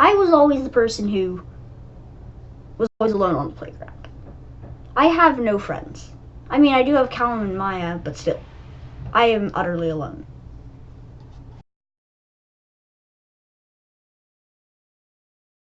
I was always the person who was always alone on the playground. I have no friends. I mean, I do have Callum and Maya, but still, I am utterly alone.